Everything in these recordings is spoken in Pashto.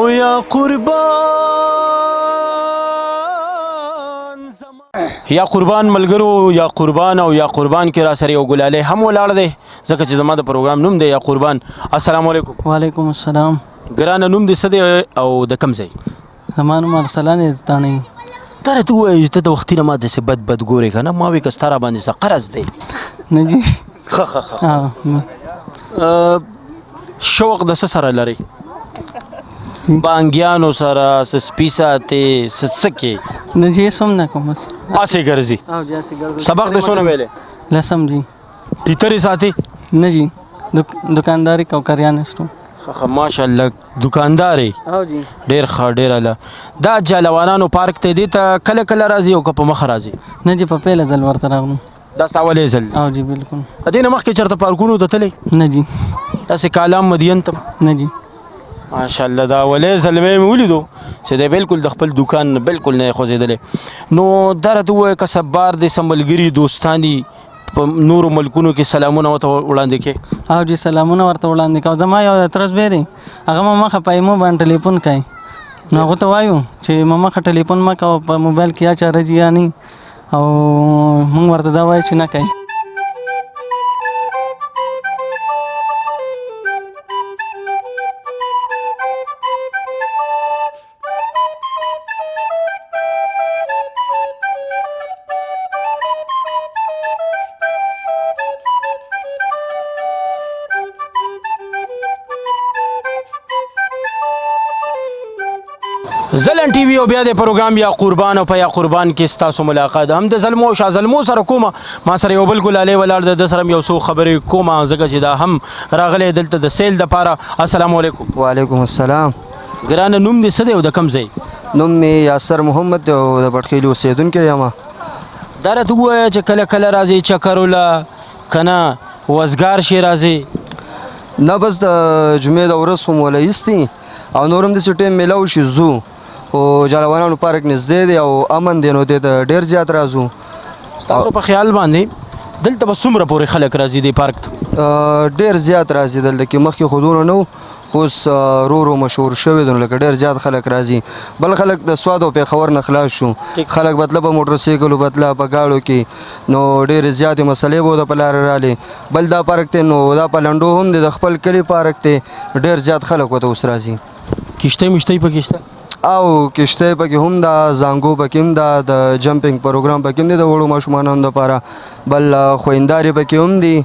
او یا قربان یا قربان ملګرو یا قربان او یا قربان کې را سره یو ګلاله هم ولاړ دی ځکه چې زما د پروګرام نوم دی یا قربان السلام علیکم وعلیکم السلام ګرانه نوم دې څه دی او د کوم ځای زما نوم ارسلان عزتاني تا راته ووایه چې ته د وختي نه ما داسې بد بد ګورې که نه ما وې که ستا راباندې څه قرض دی نه جي ښه ښه ښه شوق د څه سره لري بانګیانو سره سپی ساتي سڅکه نه جی سم نه کوم اسه ګرځي او جی اسه ګرځي سبق د سونه ویلې لسم جی تیتری ساتي نه جی دکانداری کو کریان استو خخ ماشاءالله دکاندار او جی ډیر ښه ډیر اله دا جالوانانو پارک ته دی ته کله کله راځي او که په مخ راځي نه جی په پیله ځل ورته راغلم دا ستا ولې ځل او جی بالکل دې نه مخکې چرته پارکونو ته تللی نه جی تاسو کالام مدین ته نه جی ماشاءالله دا ولې زلمه مې ولیدو چې دا بالکل د خپل دکان نه بالکل نه خوځېدلی نو دا راته ووایه که سبار دې سملګري دوستان دي په نورو ملکونو کې سلامونه وته وړاندې کې او جی سلامونه ورته وړاندې کو زما یو ترس بیري هغه ما مخه په ایمو باندې ټلیفون کوي نو هغه ته وایو چې ما مخه ټلیفون ما کو په موبایل کې یا چارج یا نه او مونږ ورته دا وایو چې نه کوي زلن ټي وي او بیا د پروګرام یا قربان او په یا قربان کې ستاسو ملاقات هم د زلمو شاه زلمو سره کومه ما سره یو بل ګلاله ولر د سره یو څو خبرې کومه ځکه چې دا هم راغله دلته د سیل د پاره السلام علیکم وعلیکم السلام ګرانه نوم دې څه دی او د کوم ځای نوم می یاسر محمد دی او د پټخیلو اوسېدونکی یم دا راته ووایه چې کله کله راځې چکرو له که نه وزګار شې راځې نه بس د جمعې د ورځ خو مو له ایستي او نور هم داسې ټایم میلاو شي ځو خو جالوانانو پارک نږدې دی او امن دی نو دې ته ډېر زیات راځو ستاسو په خیال باندې دلته به څومره پورې خلک راځي دې پارک ته ډېر زیات راځي دلته کې مخکې خودونه نه خوست رو رو مشهور شوی دی لکه ډیر زیات خلک راځي بل خلک د سواد او پیښور نه خلاص شو خلک بتله په موټر سایکل بتله په گاړو کې نو ډیر زیات مسلې بو د پلار رالي بل دا پارک ته نو دا پلندو هم د خپل کلی پارک ته ډیر زیات خلک وته اوس راځي کشته مشته پکشته او کشته پکې هم دا زنګو پکې هم دا د جمپینګ پروګرام پکې هم دی د وړو ماشومانو لپاره بل خوينداري پکې هم دي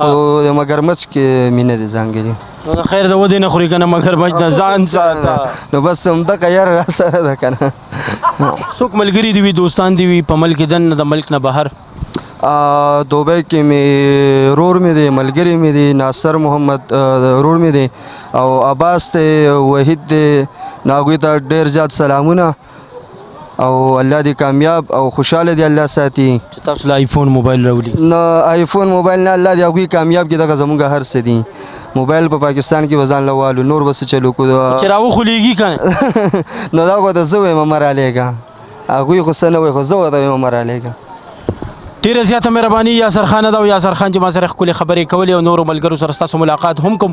او د مګرمچ کې مینه دي ځانګړي نو د خیر د ودې نه خوري کنه مګر بچ د ځان ساته نو بس هم د خیر را سره ده کنه څوک ملګری دی وی دوستان دی وی په ملک دن د ملک نه بهر دوبه کې می رور می دی ملګری می دی ناصر محمد رور می دی او عباس ته وحید دی ناګوی ته ډیر زیات سلامونه او الله دې کامیاب او خوشاله دې الله ساتي چې تاسو له آیفون موبایل راولي نو آیفون موبایل نه الله دې هغوی کامیاب کړي دغه زموږ هر څه دي موبایل په پاکستان کې به ځان له والو نور به څه چلو کو چې راوخولیږي که نه نو دا خو ته زه وایم مه رالیږه هغوی خو څه نه وایي خو زه ورته وایم مه رالیږه ډیره زیاته مهرباني یاسر خان دا او یاسر خان چې ما سره خپل خبرې کولې او نورو ملګرو سره تاسو ملاقات هم کوم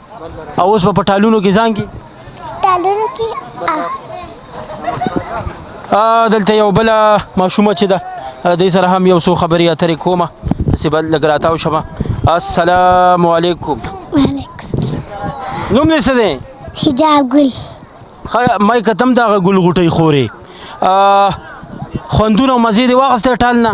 او اوس په ټالونو کې ځان کې ټالونو کې دلته یو بل ماشومه چې ده دې سره هم یو څو خبرې اترې کومه چې بل لګ راتاو شمه السلام علیکم وعلیکم نوم دې څه دی حجاب ګل مې کتم دا ګل غټي خوري خوندونه مزید واغسته ټال نه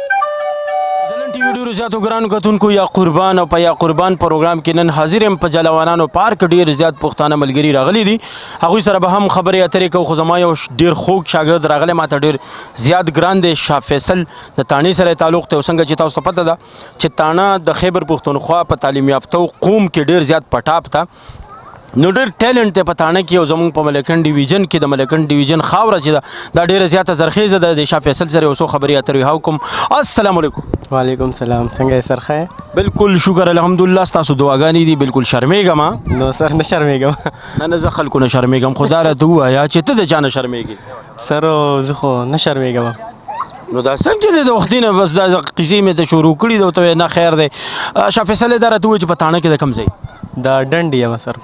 ځلن ټي وي ډیرو زیاتو ګرانو کتونکو یا قربان او په یا قربان پروګرام کې نن حاضر یم په جلوانانو پارک ډیر زیات پښتانه ملګري راغلي دي هغوی سره به هم خبرې اترې کوو خو زما یو ډیر خوږ شاګرد راغلی ماته ډیر زیات ګران دی شاه فیصل د تانې سره تعلق ته څنګه چې تاسو ته پته ده چې تانه د خیبر پښتونخوا په تعلیم یافته قوم کې ډیر زیات پټاپ ته نو ډېر ټیلنټ دی په تاڼه کې او زمونږ په ملکن ډیویژن کې د ملکن ډیویژن خاوره چې ده دا ډېره زیاته زرخیزه ده د شاه فیصل سره اوسو خبرې اترې هاو کوم السلام علیکم وعلیکم سلام څنګه یې سرخه بالکل شکر الحمدلله تاسو دعاګانې دي بالکل شرمېږم ما نو سر نه شرمېږم نه نه زه خلکو نه شرمېږم خو دا راته ووایه چې ته د چا نه شرمېږې سر زه خو نه شرمېږم نو دا څنګه دی د وختي نه بس دا قصې مې ته شروع کړي دا ته نه خیر دی شاه فیصل دا راته وایي چې په تاڼه کې د کم ځای دا ډنډ یم سر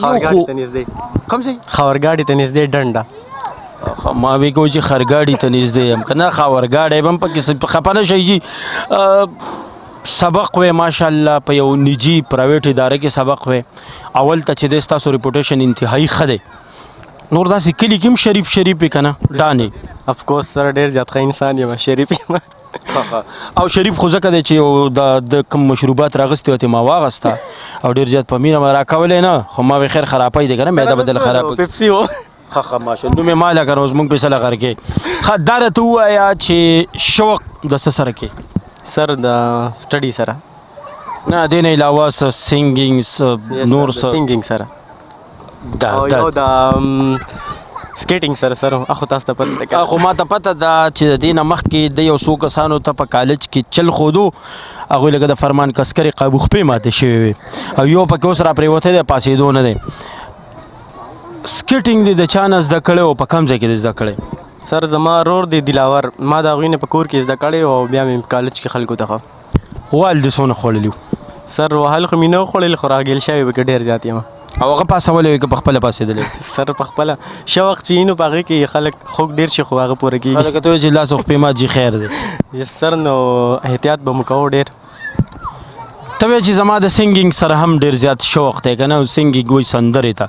خاورګاډي ته نږدې کم ځای خاورګاډي ته نږدې ډنډه ما وی کو چې خرګاډي ته نږدې يم کنه خاورګاډي بم پکې خپنه شي جی سبق وې ماشاءالله په یو نجی پرایویټ اداره کې سبق وې اول ته چې د تاسو ریپوټیشن انتهایی خده نور داسې کلی کې هم شریف شریف وي که نه ډانې اف کورس سره ډېر زیات ښه انسان یم شریف یم او شریف خو ځکه دی چې د د کوم مشروبات راغستې وته ما واغسته او ډېر زیات په مینه ما راکولې نه خو ما وی خیر خرابای دی کنه معده بدل خراب پیپسي و خخه ماشه نو مې مال کنه اوس مونږ په سلا غر کې خدار ته وایا چې شوق د سره کې سر د سټډي سره نه دین علاوه سنگینګ نور سنگینګ سره دا او یو دا سکیټینګ سره سره اخو تاسو ته پته ده اخو ما ته پته ده چې د دینه مخ کې د یو څو کسانو ته په کالج کې چل خودو هغه لګه د فرمان کسکری قابو خپې ماته شوی وي او یو پکې اوس را پریوته ده پاسې دوه نه ده سکیټینګ دې د چانس د کړو په کم ځای کې زده کړې سر زما رور دی دلاور ما دا غوینه په کور کې زده کړې او بیا مې کالج کې خلکو ته وال د سونه خوړلی سر وهل خو مینه خوړل خو راګیل شوی به ډیر زیات یم او هغه پاسول وي که په خپل پاسېدلې سر په خپل شوق چې نو پغې کې خلک خوګ ډیر شي خو هغه پوره کیږي خلک ته چې لاس خو په ما جی خیر دی سر نو احتیاط به مکو ډیر ته چې زما د سنگینګ سره هم ډیر زیات شوق ته کنه سنگینګ وي سندره ته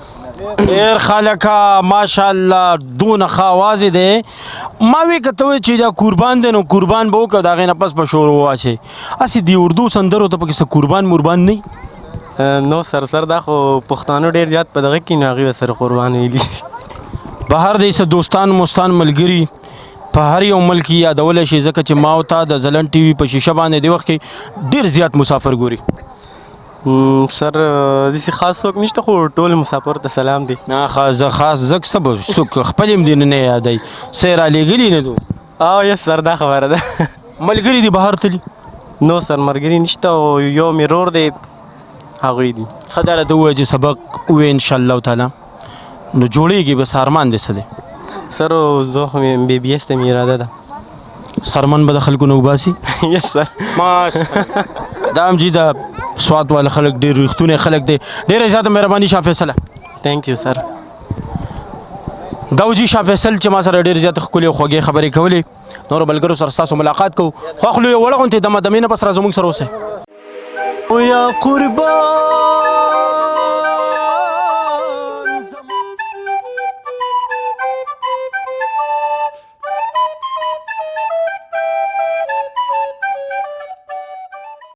ډیر خلکا ماشاءالله دون خواز دی ما وی کته وی چې دا قربان دی نو قربان به وکړه دا غینه پس په شور واچي اسی دی اردو سندرو ته پکې قربان مربان نه نو سر سر دا خو پښتانه ډیر زیات په دغه کې نه غوي سر قربان ویلي بهر دې سه دوستان مستان ملګری په هر یو ملک یادول شي ځکه چې ما او تا د زلن ټي وي په شیشه باندې دی وخت کې ډیر زیات مسافر ګوري سر دسی خاص څوک نشته خو ټول مسافر ته سلام دی نه خاص زه خاص زک سب سوک خپل هم دین نه یادای سیر علی ګلی نه دو او یس سر دا خبره ده ملګری دی بهر تلی نو سر مرګری نشته او یو میرور دی هغه دی خدای ته وای چې سبق وې ان شاء الله تعالی نو جوړیږي به سارمان دې څه دی سر زه خو مې بي بي اس ته مې اراده ده سرمن به د خلکو نه وباسي یس سر دا هم جی دا سوات وال خلک ډېر رښتونه خلک دي ډېر زیاته مهرباني شاه فیصله ثانک یو سر دا وجی شاه فیصل چې ما سره ډېر زیات خولي خوږې خبرې کولې نور بلګرو سره تاسو ملاقات کو خو خلوی وړغونته د مدمنه بس را زموږ سره اوسه او یا قربان